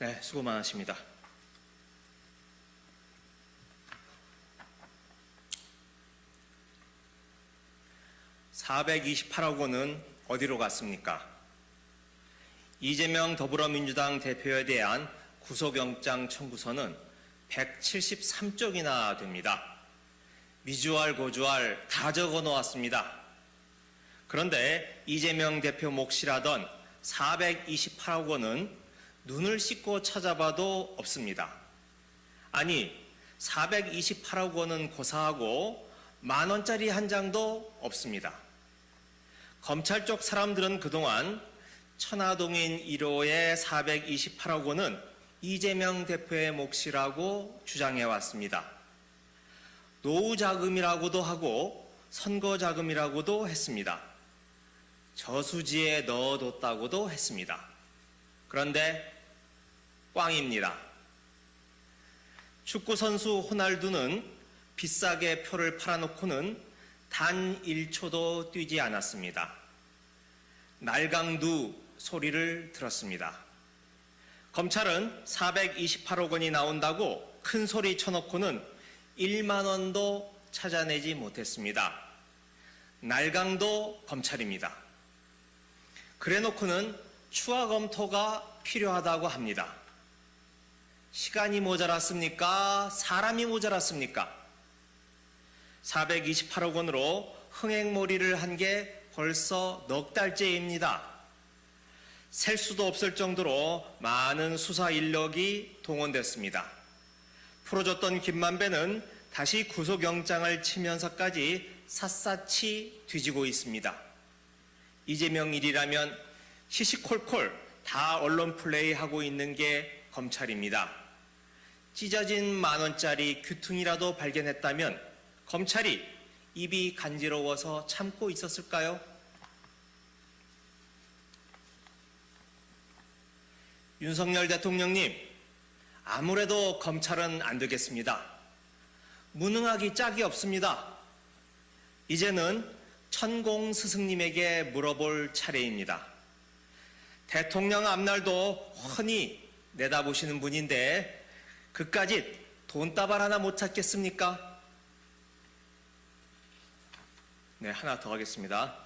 네, 수고 많으십니다. (428억) 원은 어디로 갔습니까? 이재명 더불어민주당 대표에 대한 구속영장 청구서는 173쪽이나 됩니다. 미주알 고주알 다 적어 놓았습니다. 그런데 이재명 대표 몫이라던 428억 원은 눈을 씻고 찾아봐도 없습니다. 아니, 428억 원은 고사하고 만 원짜리 한 장도 없습니다. 검찰 쪽 사람들은 그동안 천화동인 1호의 428억 원은 이재명 대표의 몫이라고 주장해 왔습니다. 노후 자금이라고도 하고 선거 자금이라고도 했습니다. 저수지에 넣어뒀다고도 했습니다. 그런데 꽝입니다. 축구선수 호날두는 비싸게 표를 팔아놓고는 단 1초도 뛰지 않았습니다. 날강두 소리를 들었습니다. 검찰은 428억 원이 나온다고 큰 소리 쳐놓고는 1만 원도 찾아내지 못했습니다. 날강도 검찰입니다. 그래 놓고는 추가 검토가 필요하다고 합니다. 시간이 모자랐습니까? 사람이 모자랐습니까? 428억 원으로 흥행몰이를 한 게 벌써 넉 달째입니다. 셀 수도 없을 정도로 많은 수사 인력이 동원됐습니다. 풀어줬던 김만배는 다시 구속영장을 치면서까지 샅샅이 뒤지고 있습니다. 이재명 일이라면 시시콜콜 다 언론 플레이하고 있는 게 검찰입니다. 찢어진 만원짜리 귀퉁이라도 발견했다면 검찰이 입이 간지러워서 참고 있었을까요? 윤석열 대통령님, 아무래도 검찰은 안 되겠습니다. 무능하기 짝이 없습니다. 이제는 천공 스승님에게 물어볼 차례입니다. 대통령 앞날도 훤히 내다보시는 분인데 그까짓 돈다발 하나 못 찾겠습니까? 네, 하나 더 하겠습니다.